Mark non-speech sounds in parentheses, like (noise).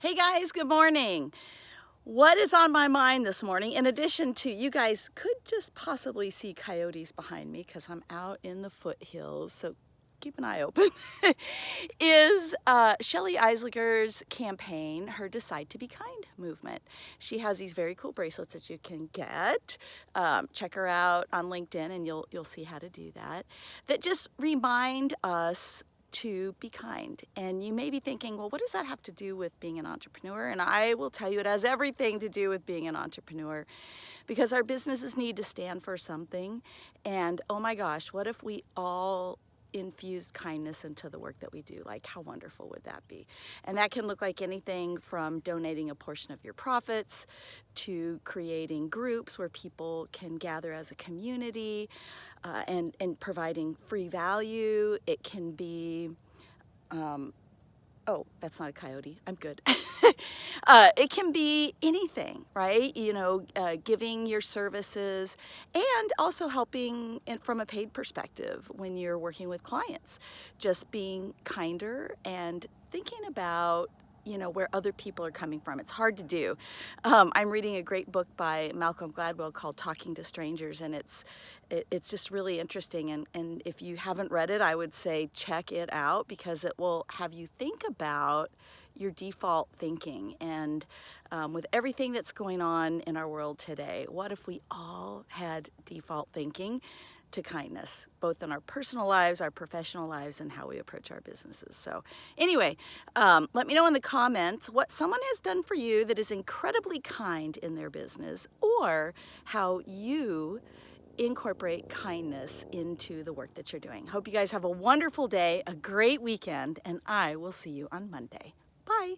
Hey guys, good morning. What is on my mind this morning, in addition to, you guys could just possibly see coyotes behind me because I'm out in the foothills, so keep an eye open, (laughs) is uh, Shelly Eisliger's campaign, her Decide to Be Kind movement. She has these very cool bracelets that you can get. Um, check her out on LinkedIn and you'll, you'll see how to do that. That just remind us to be kind. And you may be thinking, well, what does that have to do with being an entrepreneur? And I will tell you it has everything to do with being an entrepreneur because our businesses need to stand for something. And oh my gosh, what if we all infused kindness into the work that we do. Like how wonderful would that be? And that can look like anything from donating a portion of your profits to creating groups where people can gather as a community uh, and, and providing free value. It can be um, oh, that's not a coyote, I'm good. (laughs) uh, it can be anything, right? You know, uh, giving your services and also helping in, from a paid perspective when you're working with clients. Just being kinder and thinking about you know, where other people are coming from. It's hard to do. Um, I'm reading a great book by Malcolm Gladwell called Talking to Strangers, and it's it, it's just really interesting. And, and if you haven't read it, I would say check it out because it will have you think about your default thinking. And um, with everything that's going on in our world today, what if we all had default thinking? To kindness, both in our personal lives, our professional lives, and how we approach our businesses. So anyway, um, let me know in the comments what someone has done for you that is incredibly kind in their business or how you incorporate kindness into the work that you're doing. Hope you guys have a wonderful day, a great weekend, and I will see you on Monday. Bye.